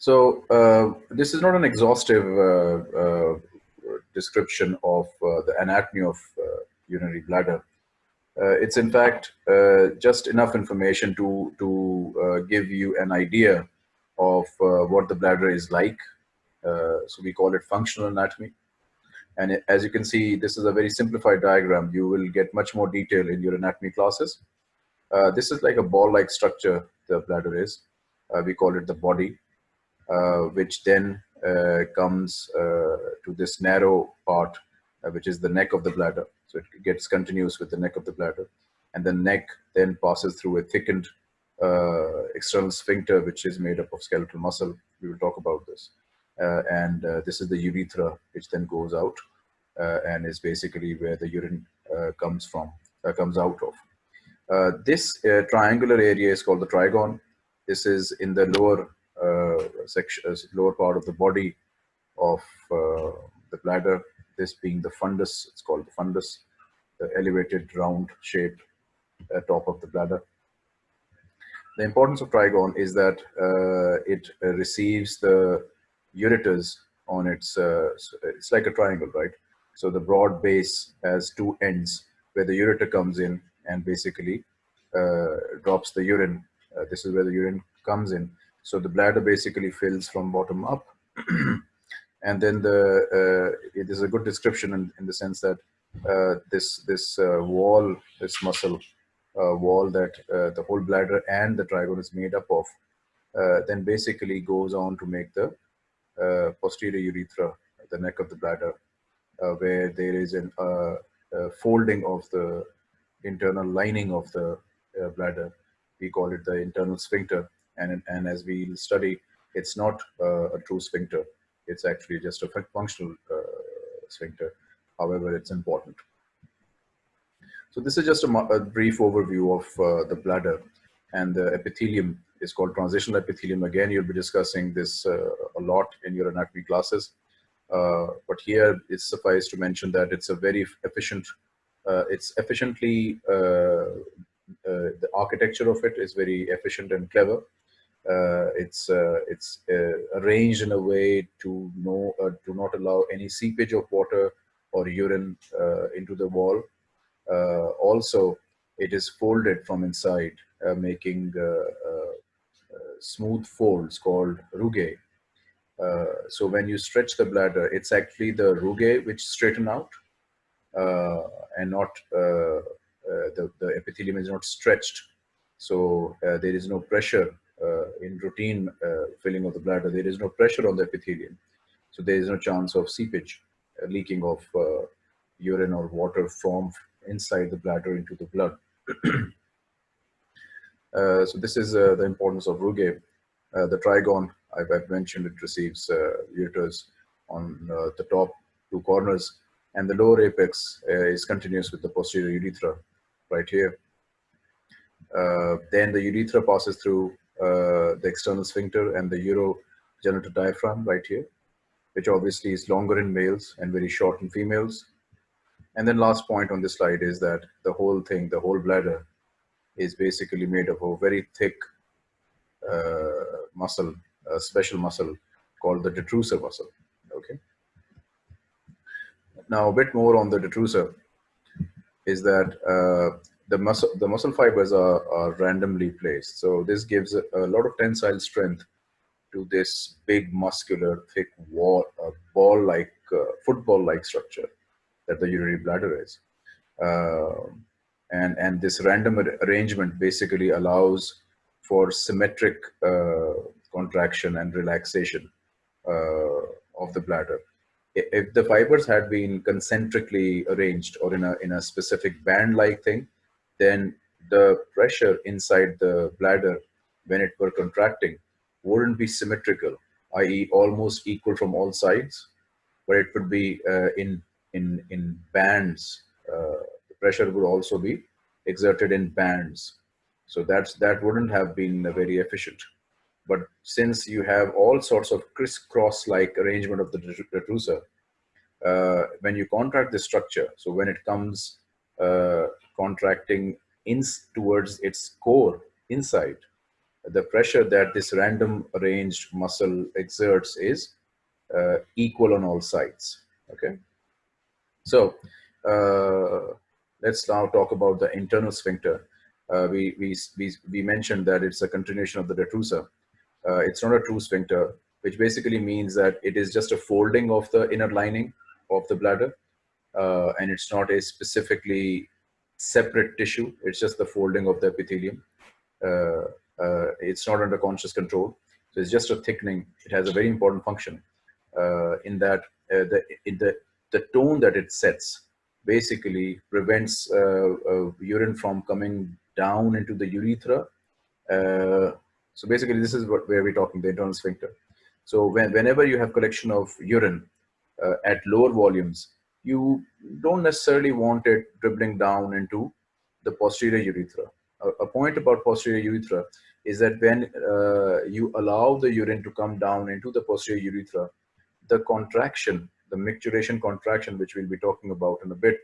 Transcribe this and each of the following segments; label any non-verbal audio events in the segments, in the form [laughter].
So uh, this is not an exhaustive uh, uh, description of uh, the anatomy of uh, urinary bladder. It's in fact just enough information to, to give you an idea of what the bladder is like. so we call it functional anatomy. And as you can see, this is a very simplified diagram. You will get much more detail in your anatomy classes. Uh, this is like a ball-like structure the bladder is. Uh, we call it the body, which then uh, comes uh, to this narrow part, uh, which is the neck of the bladder. So it gets continuous with the neck of the bladder. And the neck then passes through a thickened external sphincter, which is made up of skeletal muscle. We will talk about this. and this is the urethra, which then goes out and is basically where the urine comes from, comes out of. Uh, this uh, triangular area is called the trigone. This is in the lower uh, section, uh, lower part of the body of uh, the bladder. This being the fundus, it's called the fundus, the elevated round shaped top of the bladder. The importance of trigone is that it receives the ureters on its, it's like a triangle, right? So the broad base has two ends where the ureter comes in and basically uh, drops the urine. Uh, this is where the urine comes in. So the bladder basically fills from bottom up. [clears throat] and then the uh, it is a good description in, in the sense that this this wall, this muscle wall that the whole bladder and the trigone is made up of, then basically goes on to make the posterior urethra, the neck of the bladder, uh, where there is an uh, uh, folding of the internal lining of the uh, bladder. We call it the internal sphincter. And, and as we study, it's not uh, a true sphincter. It's actually just a functional uh, sphincter. However, it's important. So this is just a, a brief overview of the bladder and the epithelium is called transitional epithelium. Again, you'll be discussing this uh, a lot in your anatomy classes. Uh, but here it's suffice to mention that it's a very efficient, uh, it's efficiently uh, the architecture of it is very efficient and clever. Uh, it's uh, it's arranged in a way to know to not allow any seepage of water or urine into the wall. also, it is folded from inside, making smooth folds called rugae. Uh, so when you stretch the bladder, it's actually the rugae which straighten out uh, and not uh, uh, the, the epithelium is not stretched. So uh, there is no pressure uh, in routine filling of the bladder. There is no pressure on the epithelium. So there is no chance of seepage, leaking of urine or water from inside the bladder into the blood. [clears throat] Uh, so this is uh, the importance of rugae. Uh, the trigone, I've, I've, mentioned it receives ureters on the top two corners and the lower apex is continuous with the posterior urethra right here. Uh, then the urethra passes through uh, the external sphincter and the urogenital diaphragm right here, which obviously is longer in males and very short in females. And then last point on this slide is that the whole thing, the whole bladder is basically made of a very thick uh, muscle, a special muscle called the detrusor muscle, okay? Now a bit more on the detrusor is that uh, the muscle the muscle fibers are, are randomly placed. So this gives a, a, lot of tensile strength to this big muscular thick wall, uh, ball-like uh, football-like structure that the urinary bladder is. Uh, and and this random arrangement basically allows for symmetric uh, contraction and relaxation uh, of the bladder if the fibers had been concentrically arranged or in a, in a specific band-like thing, then the pressure inside the bladder when it were contracting wouldn't be symmetrical, i.e. almost equal from all sides, but it would be uh, in, in, in bands. Uh, the pressure would also be exerted in bands. So that's, that wouldn't have been very efficient. But since you have all sorts of crisscross like arrangement of the detrusor, uh, when you contract the structure, so when it comes uh, contracting in towards its core inside, the pressure that this random arranged muscle exerts is uh, equal on all sides. Okay. So uh, let's now talk about the internal sphincter. Uh, we, we, we, we mentioned that it's a continuation of the detrusor. Uh, it's not a true sphincter, which basically means that it is just a folding of the inner lining of the bladder. Uh, and it's not a specifically separate tissue. It's just the folding of the epithelium. Uh, uh, it's not under conscious control. So it's just a thickening. It has a very important function uh, in that the, in the, the tone that it sets basically prevents urine from coming down into the urethra. So basically this is what where we're talking, the internal sphincter. So when, whenever you have collection of urine uh, at lower volumes, you don't necessarily want it dribbling down into the posterior urethra. A, a point about posterior urethra is that when uh, you allow the urine to come down into the posterior urethra, the contraction, the micturition contraction, which we'll be talking about in a bit,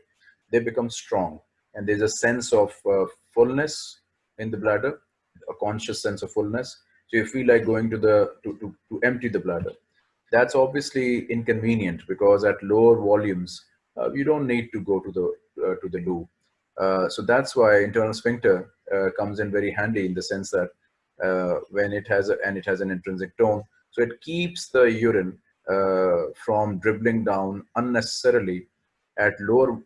they become strong. And there's a sense of uh, fullness in the bladder, a conscious sense of fullness. So you feel like going to the, to, to, to empty the bladder. That's obviously inconvenient because at lower volumes, uh, you don't need to go to the, uh, to the loo. Uh, so that's why internal sphincter uh, comes in very handy in the sense that uh, when it has a, and it has an intrinsic tone. So it keeps the urine uh, from dribbling down unnecessarily at lower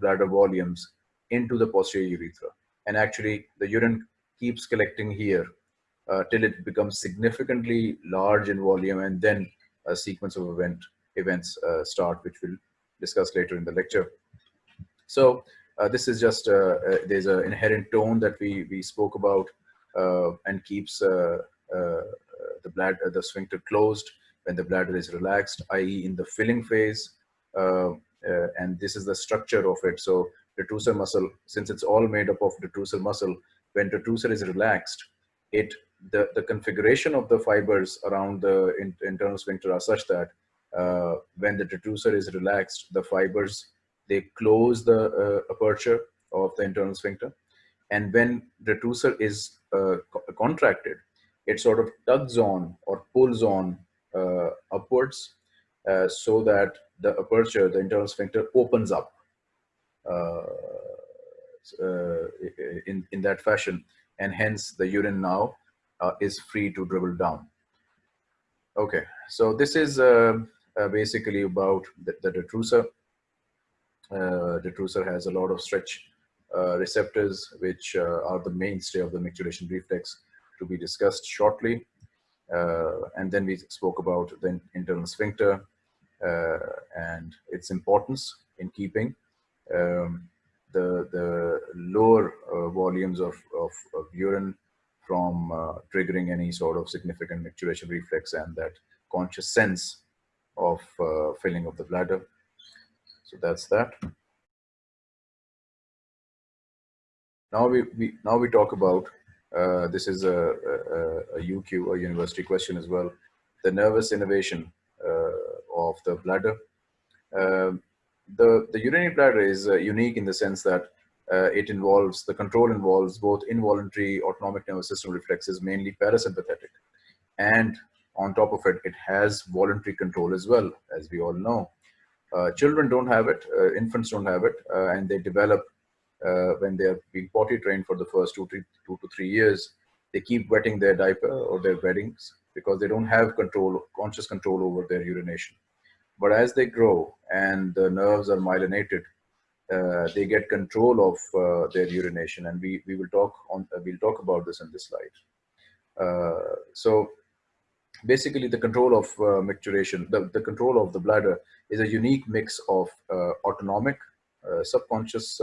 bladder volumes into the posterior urethra. And actually the urine keeps collecting here uh, till it becomes significantly large in volume and then a sequence of event events uh, start which we'll discuss later in the lecture. So uh, this is just uh, uh, there's an inherent tone that we we spoke about uh, and keeps the bladder the sphincter closed when the bladder is relaxed i.e in the filling phase and this is the structure of it. So detrusor muscle since it's all made up of detrusor muscle when the detrusor is relaxed it the, the configuration of the fibers around the in, internal sphincter are such that uh, when the detrusor is relaxed, the fibers, they close the uh, aperture of the internal sphincter. And when the detrusor is uh, co contracted, it sort of tugs on or pulls on uh, upwards uh, so that the aperture, the internal sphincter opens up uh, in, in that fashion. And hence the urine now uh, is free to dribble down. Okay, so this is uh, uh, basically about the, the detrusor. Uh, detrusor has a lot of stretch uh, receptors, which uh, are the mainstay of the micturition reflex to be discussed shortly. and then we spoke about the internal sphincter and its importance in keeping um, the, the lower volumes of, of, of urine from uh, triggering any sort of significant micturition reflex and that conscious sense of uh, filling of the bladder. So that's that. Now we, we now we talk about uh, this is a, a, a, UQ, a university question as well. The nervous innervation uh, of the bladder. Um, the the urinary bladder is uh, unique in the sense that uh, it involves, the control involves both involuntary autonomic nervous system reflexes, mainly parasympathetic. And on top of it, it has voluntary control as well, as we all know. Uh, children don't have it, uh, infants don't have it, uh, and they develop uh, when they're being potty trained for the first two, three, two to three years. They keep wetting their diaper or their beddings because they don't have control, conscious control over their urination. But as they grow and the nerves are myelinated, uh, they get control of uh, their urination. And we, we will talk on uh, we'll talk about this in this slide. Uh, so basically the control of uh, micturition the, the control of the bladder is a unique mix of uh, autonomic subconscious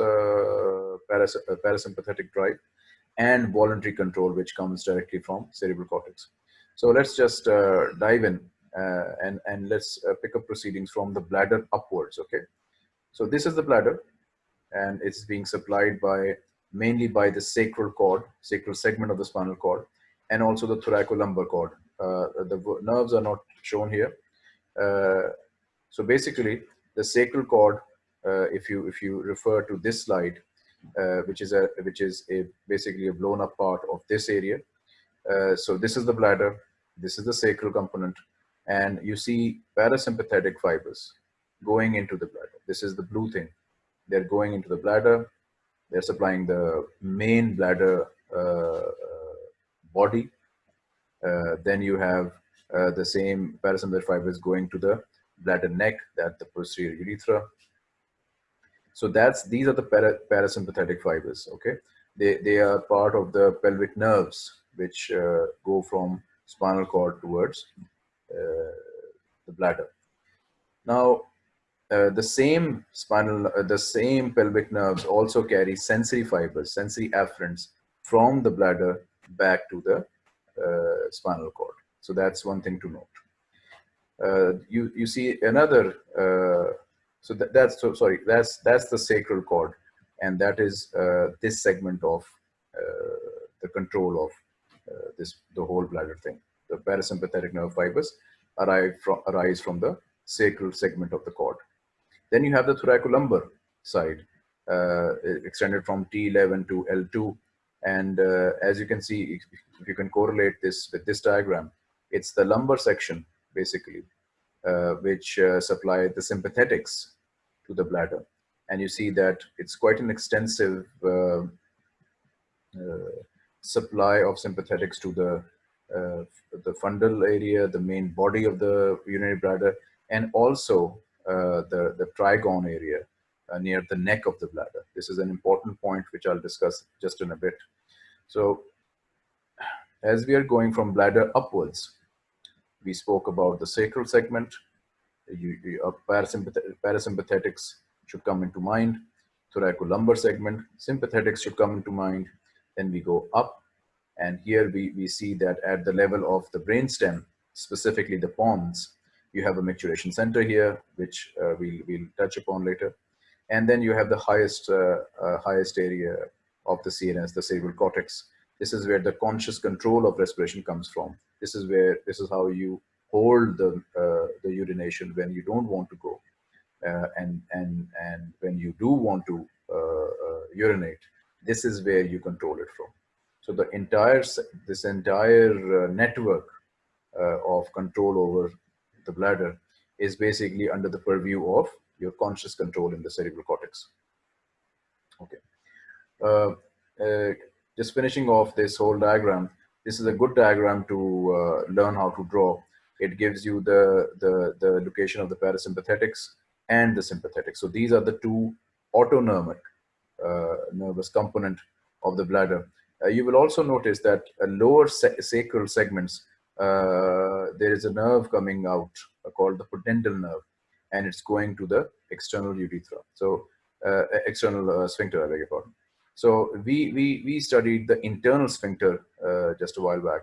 paras parasympathetic drive and voluntary control which comes directly from cerebral cortex. So let's just dive in and and let's pick up proceedings from the bladder upwards okay so this is the bladder and it's being supplied by mainly by the sacral cord, sacral segment of the spinal cord, and also the thoracolumbar cord. Uh, the nerves are not shown here. Uh, so basically, the sacral cord, uh, if you if you refer to this slide, uh, which is a which is a basically a blown up part of this area, Uh, so this is the bladder, this is the sacral component, and you see parasympathetic fibers going into the bladder. This is the blue thing. They're going into the bladder. They're supplying the main bladder uh, uh body. Uh, then you have uh, the same parasympathetic fibers going to the bladder neck, that the posterior urethra. So that's these are the para, parasympathetic fibers. Okay, they they are part of the pelvic nerves which uh, go from spinal cord towards the bladder. Now, uh, the same spinal, uh, the same pelvic nerves also carry sensory fibers, sensory afferents from the bladder back to the uh, spinal cord. So that's one thing to note. Uh, you you see another. Uh, so that, that's so sorry. That's that's the sacral cord, and that is this segment of the control of this the whole bladder thing. The parasympathetic nerve fibers arrive from, arise from the sacral segment of the cord. Then you have the thoracolumbar side, uh, extended from T11 to L2. And uh, as you can see, if you can correlate this with this diagram, it's the lumbar section, basically, uh, which uh, supply the sympathetics to the bladder. And you see that it's quite an extensive uh, uh, supply of sympathetics to the uh, the fundal area, the main body of the urinary bladder, and also uh, the, the trigone area uh, near the neck of the bladder. This is an important point which I'll discuss just in a bit. So as we are going from bladder upwards, we spoke about the sacral segment, you, you, uh, parasympath parasympathetics should come into mind, thoracolumbar segment, sympathetics should come into mind, then we go up and here we, we see that at the level of the brainstem, specifically the pons, you have a micturition center here, which uh, we'll, we'll touch upon later. And then you have the highest, uh, uh, highest area of the CNS, the cerebral cortex. This is where the conscious control of respiration comes from. This is where, this is how you hold the, uh, the urination when you don't want to go. Uh, and, and, and when you do want to uh, urinate, this is where you control it from. So the entire, this entire uh, network uh, of control over the bladder is basically under the purview of your conscious control in the cerebral cortex. Okay. Uh, just finishing off this whole diagram, this is a good diagram to learn how to draw. It gives you the, the, the location of the parasympathetics and the sympathetics. So these are the two autonomic uh, nervous component of the bladder you will also notice that lower sacral segments, uh, there is a nerve coming out uh, called the pudendal nerve, and it's going to the external urethra. So external sphincter, I beg your pardon. So we, we, we studied the internal sphincter uh, just a while back.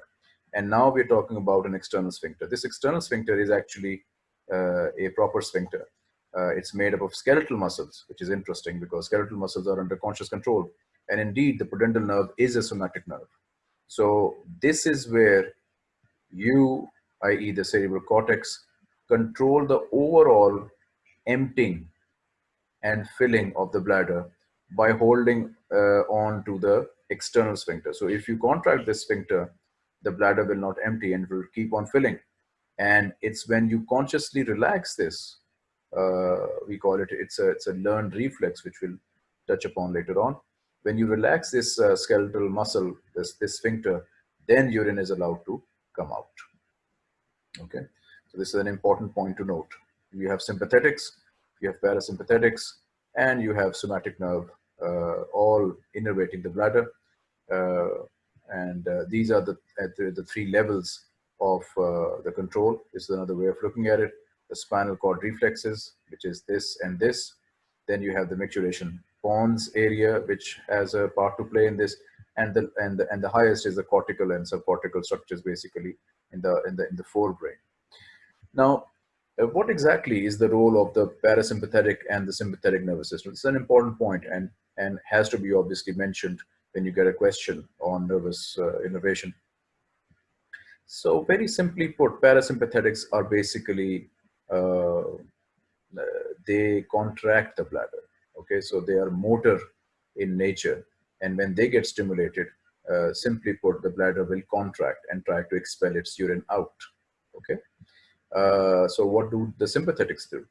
And now we're talking about an external sphincter. This external sphincter is actually uh, a proper sphincter. Uh, it's made up of skeletal muscles, which is interesting because skeletal muscles are under conscious control. And indeed, the pudendal nerve is a somatic nerve. So this is where you, i.e. the cerebral cortex, control the overall emptying and filling of the bladder by holding uh, on to the external sphincter. So if you contract this sphincter, the bladder will not empty and will keep on filling. And it's when you consciously relax this, uh, we call it, it's a, it's a learned reflex, which we'll touch upon later on when you relax this uh, skeletal muscle, this, this sphincter, then urine is allowed to come out. Okay, so this is an important point to note. You have sympathetics, you have parasympathetics, and you have somatic nerve, uh, all innervating the bladder. Uh, and uh, these are the, the, the, three levels of uh, the control. This is another way of looking at it. The spinal cord reflexes, which is this and this. Then you have the micturition pons area, which has a part to play in this, and the and the and the highest is the cortical and subcortical structures, basically in the in the in the forebrain. Now, uh, what exactly is the role of the parasympathetic and the sympathetic nervous system? It's an important point and and has to be obviously mentioned when you get a question on nervous uh, innervation. So very simply put, parasympathetics are basically uh, uh they contract the bladder okay so they are motor in nature and when they get stimulated uh, simply put, the bladder will contract and try to expel its urine out. Okay. Uh, so what do the sympathetics do?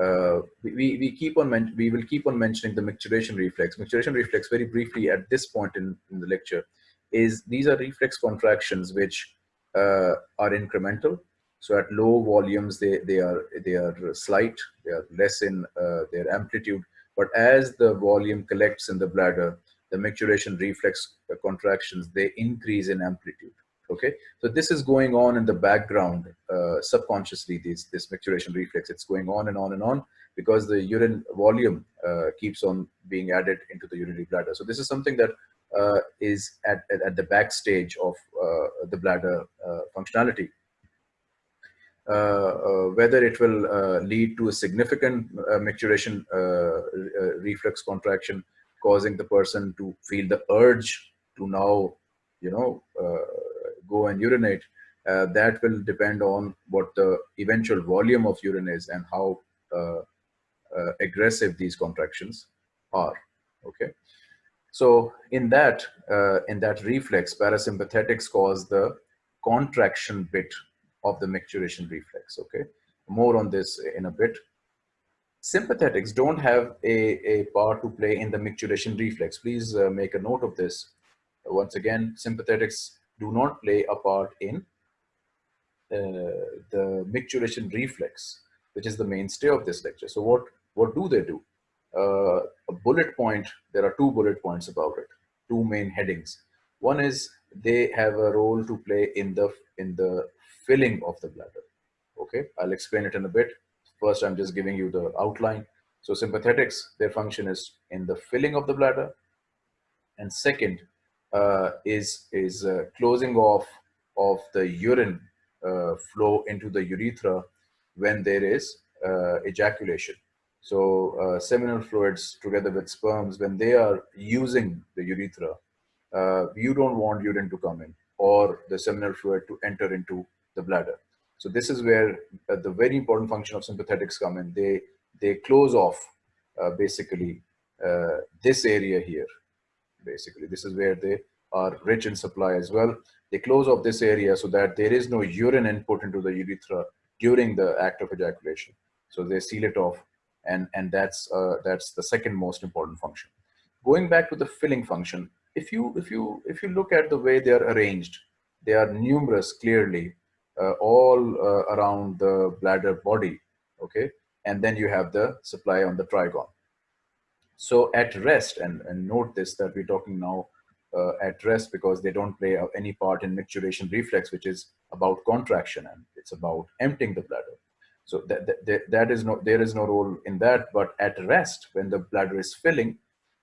Uh, we, we keep on we will keep on mentioning the micturition reflex. Micturition reflex very briefly at this point in, in the lecture is these are reflex contractions which uh, are incremental. So at low volumes, they, they are they are slight, they are less in uh, their amplitude. But as the volume collects in the bladder, the micturition reflex contractions, they increase in amplitude. Okay, so this is going on in the background uh, subconsciously, this, this micturition reflex, it's going on and on and on because the urine volume uh, keeps on being added into the urinary bladder. So this is something that uh, is at, at, at, the backstage of uh, the bladder uh, functionality. Uh, uh, whether it will uh, lead to a significant micturition reflex contraction, causing the person to feel the urge to now, you know, go and urinate, that will depend on what the eventual volume of urine is and how aggressive these contractions are. Okay. So in that, uh, in that reflex, parasympathetics cause the contraction bit of the micturition reflex, okay? More on this in a bit. Sympathetics don't have a, a part to play in the micturition reflex. Please uh, make a note of this. Once again, sympathetics do not play a part in uh, the micturition reflex, which is the mainstay of this lecture. So what, what do they do? uh, a bullet point, there are two bullet points about it, two main headings. One is they have a role to play in the in the filling of the bladder. Okay, I'll explain it in a bit. First, I'm just giving you the outline. So sympathetics, their function is in the filling of the bladder. And second uh, is, is uh, closing off of the urine uh, flow into the urethra when there is uh, ejaculation. So uh, seminal fluids together with sperms, when they are using the urethra, uh, you don't want urine to come in or the seminal fluid to enter into the bladder. So this is where uh, the very important function of sympathetics come in. They, they close off uh, basically uh, this area here. Basically, this is where they are rich in supply as well. They close off this area so that there is no urine input into the urethra during the act of ejaculation. So they seal it off and and that's uh, that's the second most important function going back to the filling function if you if you if you look at the way they are arranged they are numerous clearly all uh, around the bladder body okay? And then you have the supply on the trigone so at rest and, and note this that we're talking now uh, at rest because they don't play any part in micturition reflex which is about contraction and it's about emptying the bladder. So that, that, that is no, there is no role in that, but at rest, when the bladder is filling,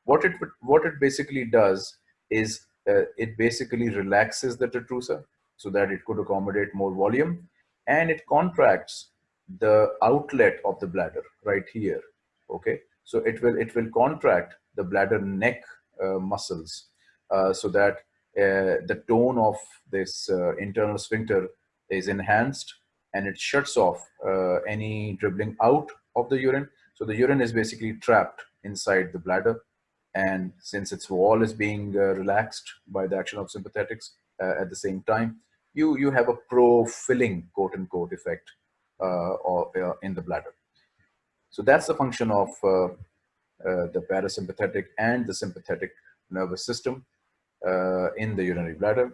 what it, what it basically does is uh, it basically relaxes the detrusor so that it could accommodate more volume and it contracts the outlet of the bladder right here. Okay. So it will, it will contract the bladder neck uh, muscles uh, so that uh, the tone of this uh, internal sphincter is enhanced and it shuts off uh, any dribbling out of the urine. So the urine is basically trapped inside the bladder. And since its wall is being uh, relaxed by the action of sympathetics at the same time, you, you have a pro-filling quote-unquote effect uh, or, uh, in the bladder. So that's the function of uh, the parasympathetic and the sympathetic nervous system in the urinary bladder.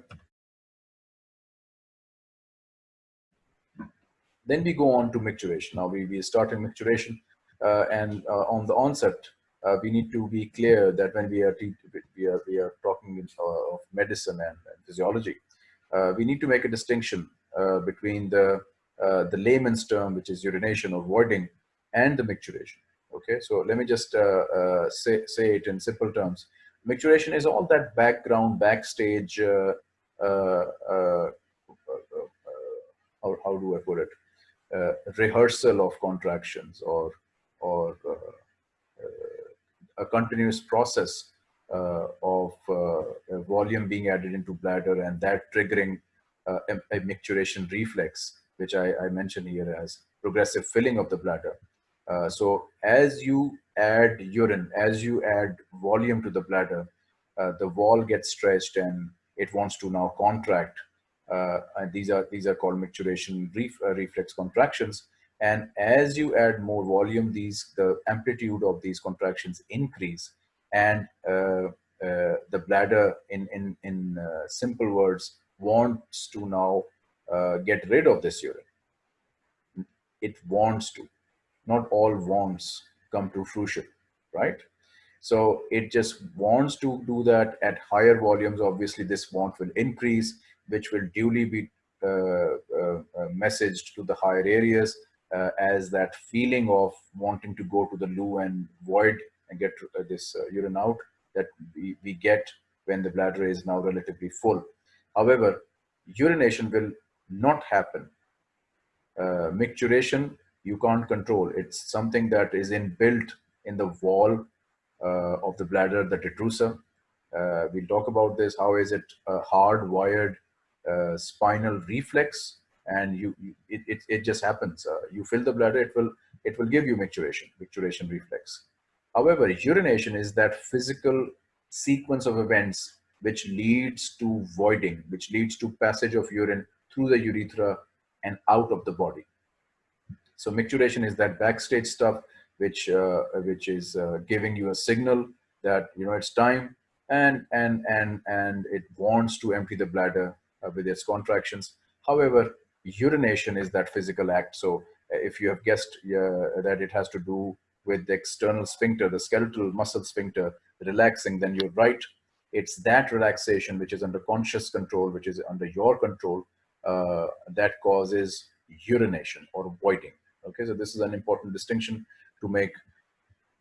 Then we go on to micturition. Now we, we start in micturition uh, and uh, on the onset, uh, we need to be clear that when we are, we are, we are talking uh, of medicine and, physiology, uh, we need to make a distinction uh, between the, the layman's term, which is urination or voiding, and the micturition. Okay, so let me just say, say it in simple terms. Micturition is all that background, backstage, how, how do I put it? uh, rehearsal of contractions or, or uh, uh, a continuous process uh, of volume being added into bladder and that triggering a, a, micturition reflex, which I, I, mentioned here as progressive filling of the bladder. so as you add urine, as you add volume to the bladder, uh, the wall gets stretched and it wants to now contract. Uh, and these are these are called micturition ref, uh, reflex contractions. And as you add more volume, these the amplitude of these contractions increase, and uh, uh, the bladder, in in in simple words, wants to now get rid of this urine. It wants to. Not all wants come to fruition, right? So it just wants to do that at higher volumes. Obviously, this want will increase, which will duly be uh, uh, uh, messaged to the higher areas uh, as that feeling of wanting to go to the loo and void and get uh, this uh, urine out that we, we get when the bladder is now relatively full. However, urination will not happen. micturition, you can't control. It's something that is inbuilt in the wall uh, of the bladder, the detrusor. Uh, we'll talk about this. How is it a hardwired uh, spinal reflex? And you, you it, it, it, just happens. you fill the bladder, it will it will give you micturition, micturition reflex. However, urination is that physical sequence of events which leads to voiding, which leads to passage of urine through the urethra and out of the body. So micturition is that backstage stuff which uh, which is uh, giving you a signal that you know it's time and and and and it wants to empty the bladder uh, with its contractions however urination is that physical act so if you have guessed that it has to do with the external sphincter the skeletal muscle sphincter relaxing then you're right it's that relaxation which is under conscious control which is under your control uh, that causes urination or voiding okay so this is an important distinction to make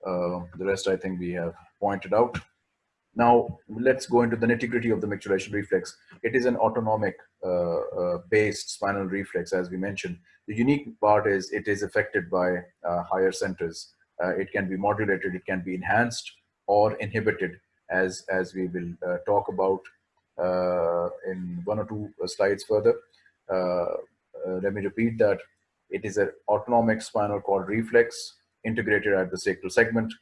uh, the rest I think we have pointed out. Now let's go into the nitty gritty of the micturition reflex. It is an autonomic uh, uh, based spinal reflex as we mentioned. The unique part is it is affected by uh, higher centers. Uh, it can be modulated, it can be enhanced or inhibited as, as we will uh, talk about in one or two slides further. let me repeat that it is an autonomic spinal cord reflex integrated at the sacral segment.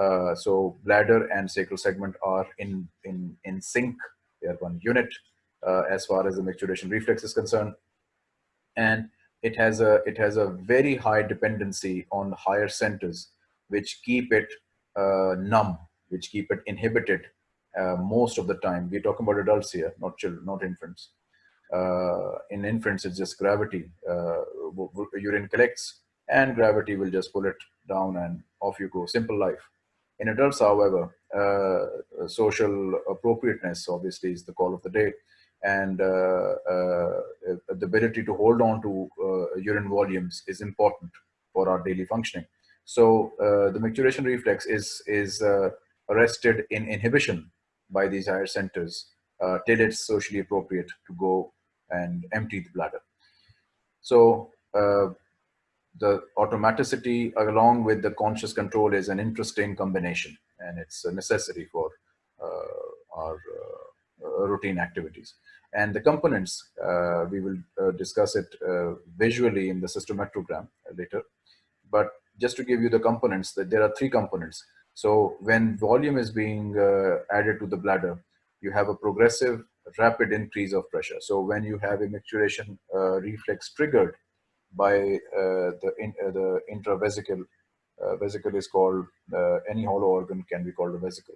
Uh, so bladder and sacral segment are in, in, in sync. They are one unit uh, as far as the micturition reflex is concerned. And it has a, it has a very high dependency on higher centers, which keep it uh, numb, which keep it inhibited uh, most of the time. We're talking about adults here, not children, not infants. Uh, in infants, it's just gravity. Uh, urine collects and gravity will just pull it down and off you go. Simple life. In adults, however, uh, social appropriateness obviously is the call of the day. And uh, uh, the ability to hold on to uh, urine volumes is important for our daily functioning. So uh, the micturition reflex is, is uh, arrested in inhibition by these higher centers till it's socially appropriate to go and empty the bladder. So the automaticity along with the conscious control is an interesting combination and it's a for uh, our uh, routine activities. And the components, uh, we will uh, discuss it uh, visually in the cystometrogram later. But just to give you the components, that there are three components. So when volume is being uh, added to the bladder, you have a progressive rapid increase of pressure. So when you have a micturition reflex triggered, by uh, the in, uh, the intravesical uh, vesicle is called any hollow organ can be called a vesicle.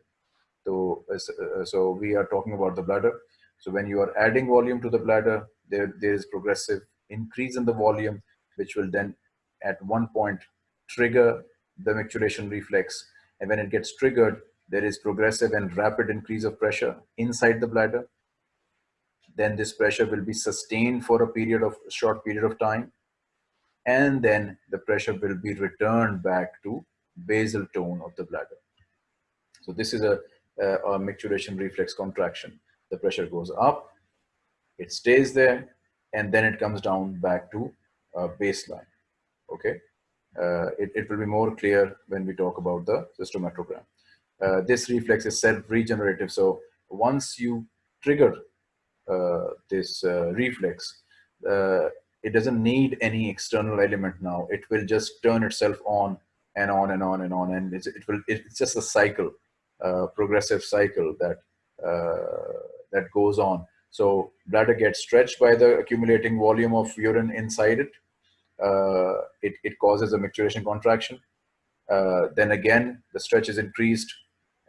So uh, uh, so we are talking about the bladder. So when you are adding volume to the bladder, there there is progressive increase in the volume, which will then at one point trigger the micturition reflex. And when it gets triggered, there is progressive and rapid increase of pressure inside the bladder. Then this pressure will be sustained for a period of short period of time and then the pressure will be returned back to basal tone of the bladder. So this is a, a, a micturition reflex contraction. The pressure goes up, it stays there, and then it comes down back to uh, baseline. Okay, uh, it, it will be more clear when we talk about the cystometrogram. Uh, this reflex is self-regenerative. So once you trigger uh, this uh, reflex, uh, it doesn't need any external element now. It will just turn itself on and on and on and on. And it's, it will, it's just a cycle, uh, progressive cycle that that goes on. So bladder gets stretched by the accumulating volume of urine inside it. Uh, it, it causes a micturition contraction. Uh, then again, the stretch is increased.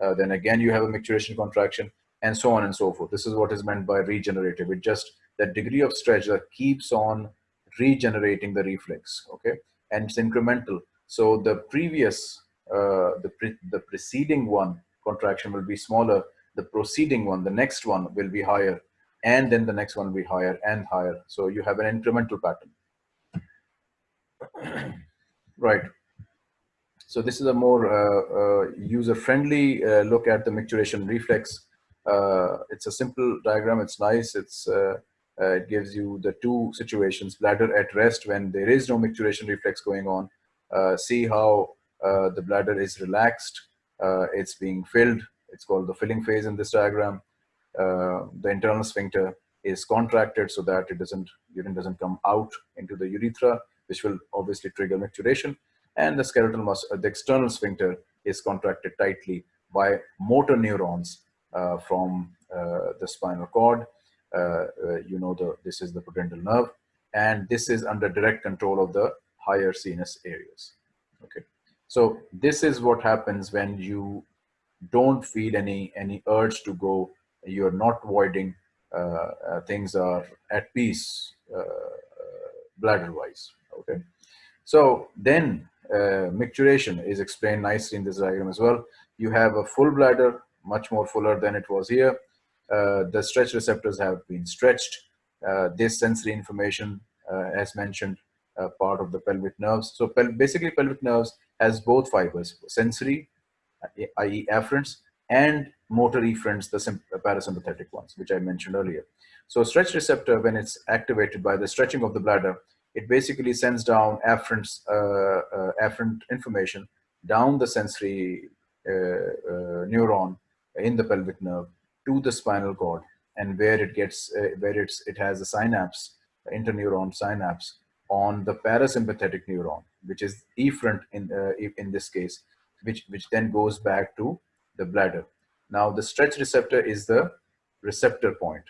Uh, then again, you have a micturition contraction and so on and so forth. This is what is meant by regenerative. It just that degree of stretch that keeps on regenerating the reflex, okay? And it's incremental. So the previous, uh, the, pre the preceding one contraction will be smaller. The proceeding one, the next one will be higher. And then the next one will be higher and higher. So you have an incremental pattern. [coughs] right. So this is a more uh, uh, user-friendly uh, look at the micturition reflex. Uh, it's a simple diagram. It's nice. It's uh, uh, it gives you the two situations: bladder at rest when there is no micturition reflex going on. see how the bladder is relaxed. It's being filled. It's called the filling phase in this diagram. the internal sphincter is contracted so that it doesn't urine doesn't come out into the urethra which will obviously trigger micturition. And the skeletal muscle, the external sphincter is contracted tightly by motor neurons uh, from uh, the spinal cord. Uh, uh, you know, the, this is the pudendal nerve, and this is under direct control of the higher CNS areas. Okay, so this is what happens when you don't feel any any urge to go. You are not voiding. Uh, uh, things are at peace bladder-wise okay so then uh, micturition is explained nicely in this diagram as well you have a full bladder much more fuller than it was here uh, the stretch receptors have been stretched uh, this sensory information uh, as mentioned uh, part of the pelvic nerves so pel basically pelvic nerves has both fibers sensory i.e. afferents and motor efferents the parasympathetic ones which i mentioned earlier so stretch receptor when it's activated by the stretching of the bladder it basically sends down afferent, uh, uh, afferent information down the sensory uh, uh, neuron in the pelvic nerve to the spinal cord and where it gets, uh, where it's, it has a synapse, interneuron synapse on the parasympathetic neuron, which is efferent in, uh, in this case, which, which then goes back to the bladder. Now the stretch receptor is the receptor point.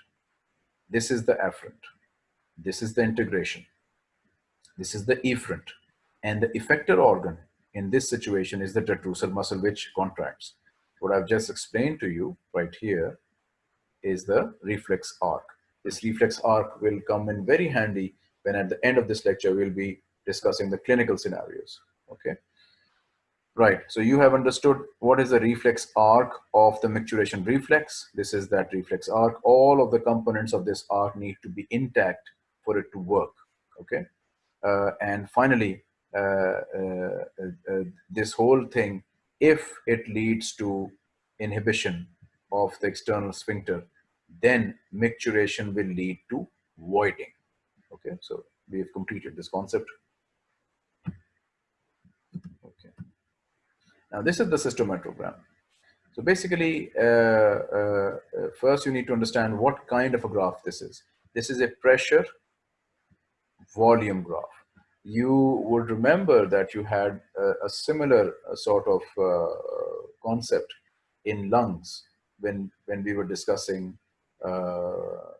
This is the afferent. This is the integration. This is the efferent. And the effector organ in this situation is the detrusor muscle which contracts. What I've just explained to you right here is the reflex arc. This reflex arc will come in very handy when at the end of this lecture we'll be discussing the clinical scenarios. Okay. Right, so you have understood what is the reflex arc of the micturition reflex. This is that reflex arc. All of the components of this arc need to be intact for it to work, okay? Uh, and finally, uh, uh, this whole thing, if it leads to inhibition of the external sphincter, then micturition will lead to voiding. Okay, so we have completed this concept. Okay. Now this is the cystometrogram. So basically, uh, uh, first you need to understand what kind of a graph this is. This is a pressure volume graph you would remember that you had a, a similar uh, sort of uh, concept in lungs when, when we were discussing uh,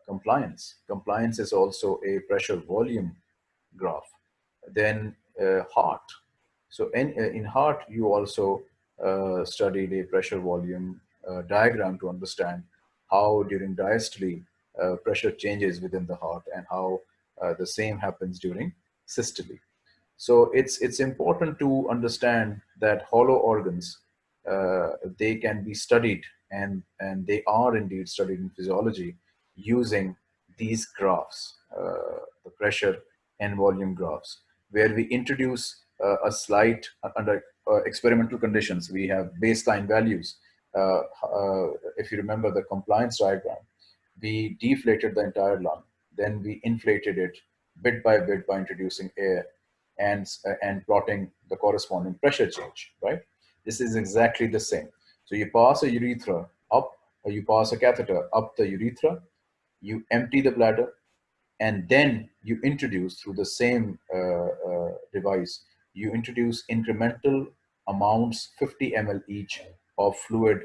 compliance. Compliance is also a pressure volume graph. Then uh, heart. So in, uh, in heart, you also uh, studied a pressure volume diagram to understand how during diastole pressure changes within the heart and how the same happens during systole. So it's, it's important to understand that hollow organs, uh, they can be studied and, and they are indeed studied in physiology using these graphs, uh, the pressure and volume graphs, where we introduce uh, a slight uh, under uh, experimental conditions. We have baseline values. Uh, if you remember the compliance diagram, we deflated the entire lung. Then we inflated it bit by bit by introducing air and, uh, and plotting the corresponding pressure change, right? This is exactly the same. So you pass a urethra up, or you pass a catheter up the urethra, you empty the bladder, and then you introduce through the same uh, uh, device, you introduce incremental amounts, 50 ml each, of fluid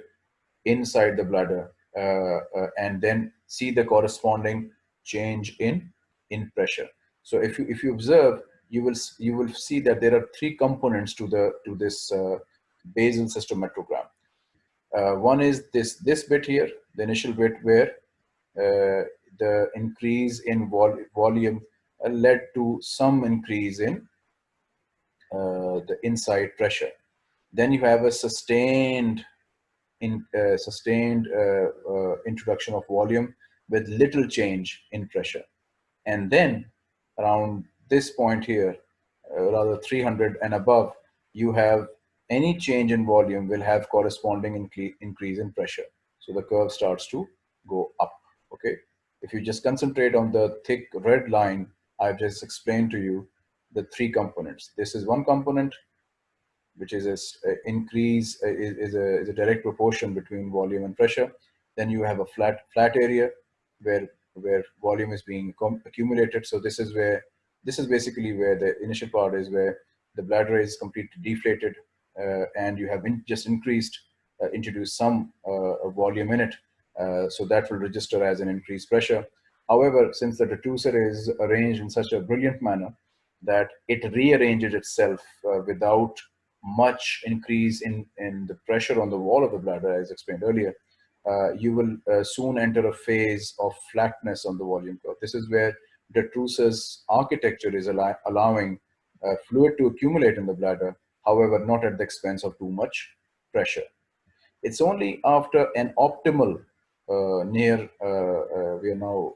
inside the bladder and then see the corresponding change in in pressure. So if you if you observe, you will you will see that there are three components to the to this uh, basal cystometrogram. Uh, one is this this bit here, the initial bit where uh, the increase in vol volume uh, led to some increase in uh, the inside pressure. Then you have a sustained in uh, sustained introduction of volume with little change in pressure. And then around this point here, uh, rather 300 and above, you have any change in volume will have corresponding increase in pressure. So the curve starts to go up, okay? If you just concentrate on the thick red line, I've just explained to you the three components. This is one component, which is a, increase, is, is, a, is a direct proportion between volume and pressure. Then you have a flat, flat area where where volume is being accumulated. So this is where, this is basically where the initial part is where the bladder is completely deflated and you have in, just increased, uh, introduced some uh, volume in it. Uh, so that will register as an increased pressure. However, since the detrusor is arranged in such a brilliant manner that it rearranges itself uh, without much increase in, in the pressure on the wall of the bladder, as explained earlier, uh, you will uh, soon enter a phase of flatness on the volume curve. This is where detrusors architecture is allow allowing uh, fluid to accumulate in the bladder, however, not at the expense of too much pressure. It's only after an optimal uh, near, uh, uh, we are now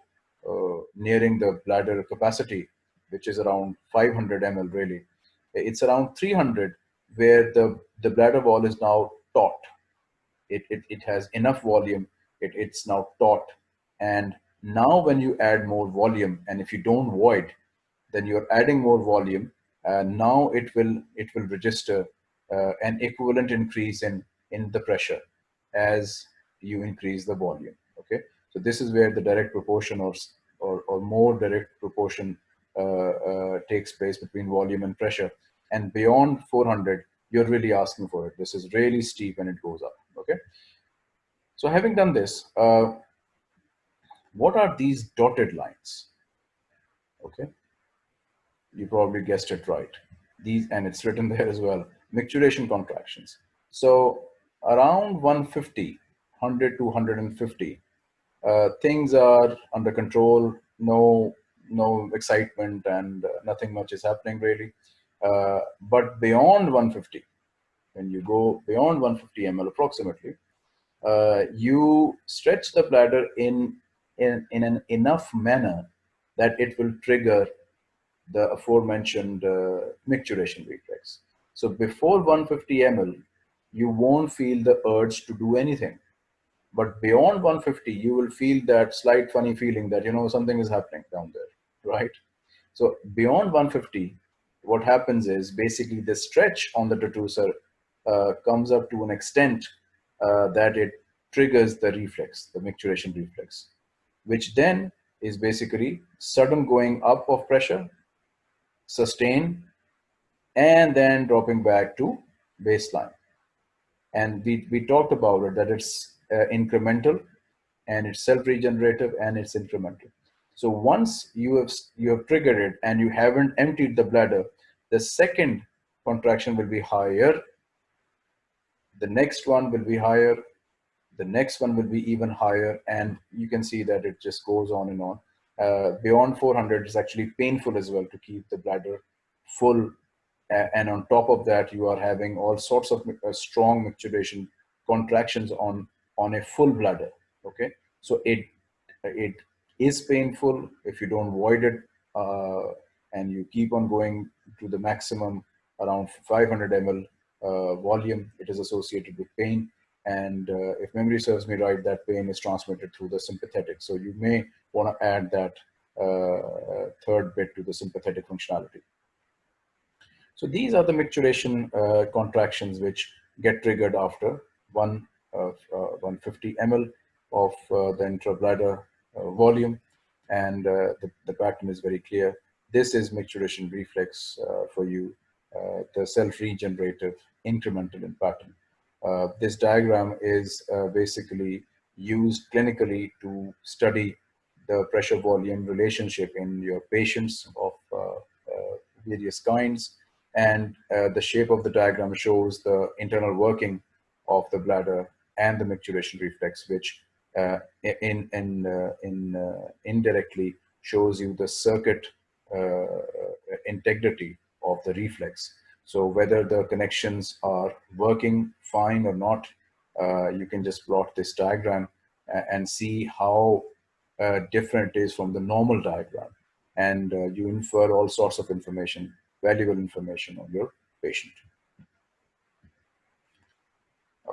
nearing the bladder capacity, which is around 500 ml really. It's around 300 where the, the bladder wall is now taut it, it, it has enough volume, it, it's now taut. And now when you add more volume, and if you don't void, then you're adding more volume. And now it will, it will register uh, an equivalent increase in, in the pressure as you increase the volume, okay? So this is where the direct proportion or, or, or more direct proportion uh, uh, takes place between volume and pressure. And beyond 400, you're really asking for it. This is really steep and it goes up okay so having done this uh, what are these dotted lines okay you probably guessed it right. These and it's written [laughs] there as well micturition contractions. So around 150 100 to 150 uh, things are under control. No no excitement and uh, nothing much is happening really. Uh, but beyond 150 when you go beyond 150 ml approximately, uh, you stretch the bladder in, in, in an enough manner that it will trigger the aforementioned uh, reflex. So before 150 ml, you won't feel the urge to do anything. But beyond 150, you will feel that slight funny feeling that, you know, something is happening down there, right? So beyond 150, what happens is basically the stretch on the detrusor uh, comes up to an extent uh, that it triggers the reflex, the micturition reflex, which then is basically sudden going up of pressure, sustain, and then dropping back to baseline. And we, we talked about it, that it's uh, incremental and it's self-regenerative and it's incremental. So once you have, you have triggered it and you haven't emptied the bladder, the second contraction will be higher the next one will be higher, the next one will be even higher, and you can see that it just goes on and on. Uh, beyond 400 is actually painful as well to keep the bladder full. And on top of that, you are having all sorts of uh, strong micturition contractions on, on a full bladder, okay? So it, it is painful if you don't void it uh, and you keep on going to the maximum around 500 ml uh, volume, it is associated with pain. And uh, if memory serves me right, that pain is transmitted through the sympathetic. So you may want to add that uh, third bit to the sympathetic functionality. So these are the micturition uh, contractions which get triggered after one uh, 150 ml of uh, the intrabladder volume. And the, the pattern is very clear. This is micturition reflex for you, the self-regenerative incremental in pattern. Uh, this diagram is uh, basically used clinically to study the pressure volume relationship in your patients of uh, uh, various kinds. And the shape of the diagram shows the internal working of the bladder and the micturition reflex, which in, in, in indirectly shows you the circuit integrity of the reflex. So whether the connections are working fine or not, you can just plot this diagram and see how uh, different is from the normal diagram. And uh, you infer all sorts of information, valuable information on your patient.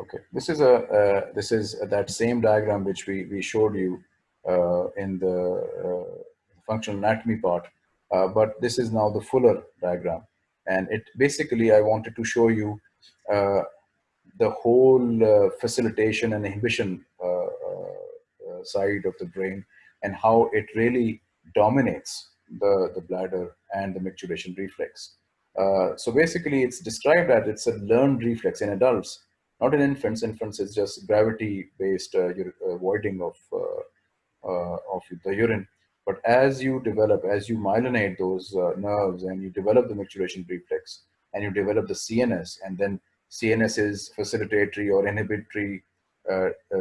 Okay, this is a uh, this is that same diagram which we we showed you uh, in the uh, functional anatomy part, uh, but this is now the fuller diagram, and it basically I wanted to show you the whole facilitation and inhibition side of the brain and how it really dominates the, the bladder and the micturition reflex. Uh, so basically it's described that it's a learned reflex in adults, not in infants. Infants is just gravity-based uh, uh, voiding of, uh, uh, of the urine. But as you develop, as you myelinate those uh, nerves and you develop the micturition reflex and you develop the CNS and then CNS is facilitatory or inhibitory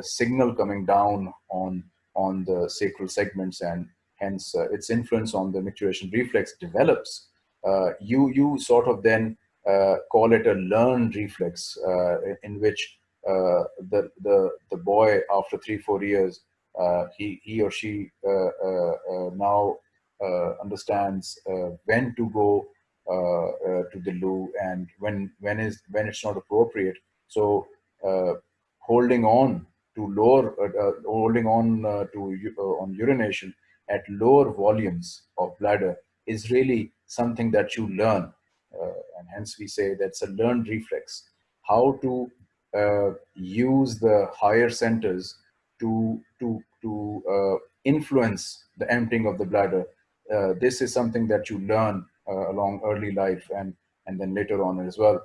signal coming down on on the sacral segments and hence uh, its influence on the micturition reflex develops, uh, you, you sort of then uh, call it a learned reflex uh, in which uh, the, the, the boy after three, four years, uh, Uh, he, he or she uh, uh, now understands when to go to the loo and when, when, is, when it's not appropriate. So holding on to lower, uh, uh, holding on uh, to on urination at lower volumes of bladder is really something that you learn. and hence we say that's a learned reflex. How to use the higher centers to, to, to uh, influence the emptying of the bladder. Uh, this is something that you learn uh, along early life and, and then later on as well.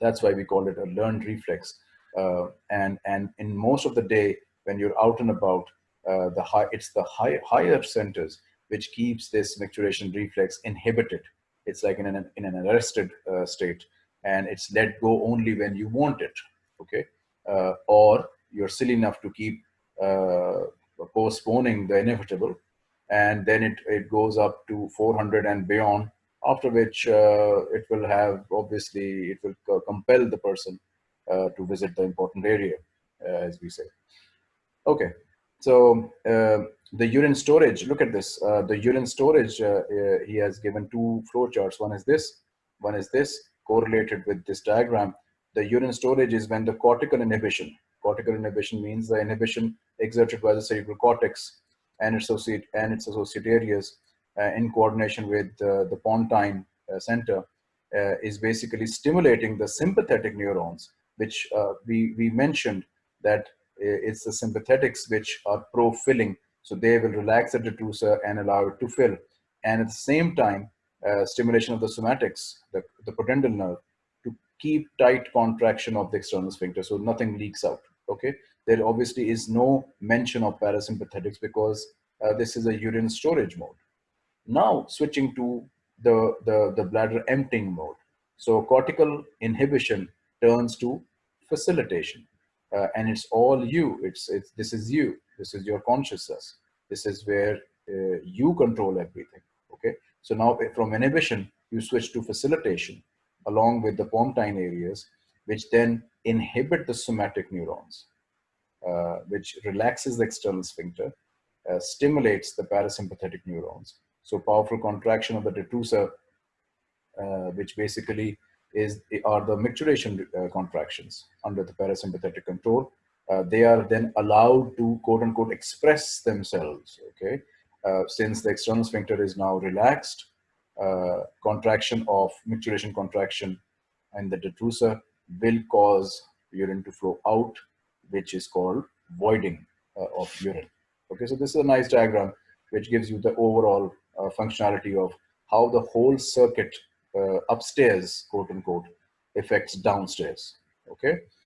That's why we call it a learned reflex. Uh, and and in most of the day when you're out and about, uh, the high it's the high, higher centers which keeps this micturition reflex inhibited. It's like in an in an arrested state, and it's let go only when you want it. Okay, uh, or you're silly enough to keep uh, postponing the inevitable, and then it it goes up to 400 and beyond. After which uh, it will have obviously it will compel the person uh, to visit the important area, uh, as we say. Okay, so uh, the urine storage, look at this. the urine storage, he has given two flow charts. One is this, one is this, correlated with this diagram. The urine storage is when the cortical inhibition, cortical inhibition means the inhibition exerted by the cerebral cortex and its associate and its associate areas uh, in coordination with uh, the pontine uh, center is basically stimulating the sympathetic neurons which uh, we, we mentioned that it's the sympathetics which are pro-filling. So they will relax the detrusor and allow it to fill. And at the same time, uh, stimulation of the somatics, the, the pudendal nerve, to keep tight contraction of the external sphincter so nothing leaks out, okay? There obviously is no mention of parasympathetics because uh, this is a urine storage mode. Now switching to the, the, the bladder emptying mode. So cortical inhibition turns to facilitation. Uh, and it's all you. It's, it's this is you. This is your consciousness. This is where uh, you control everything. Okay. So now from inhibition, you switch to facilitation along with the pontine areas, which then inhibit the somatic neurons, uh, which relaxes the external sphincter, uh, stimulates the parasympathetic neurons. So powerful contraction of the detrusor, uh, which basically is are the micturition uh, contractions under the parasympathetic control. Uh, they are then allowed to quote unquote express themselves. Okay, uh, since the external sphincter is now relaxed, contraction of micturition contraction and the detrusor will cause urine to flow out, which is called voiding uh, of urine. Okay, so this is a nice diagram which gives you the overall uh, functionality of how the whole circuit uh, upstairs, quote unquote, affects downstairs. Okay.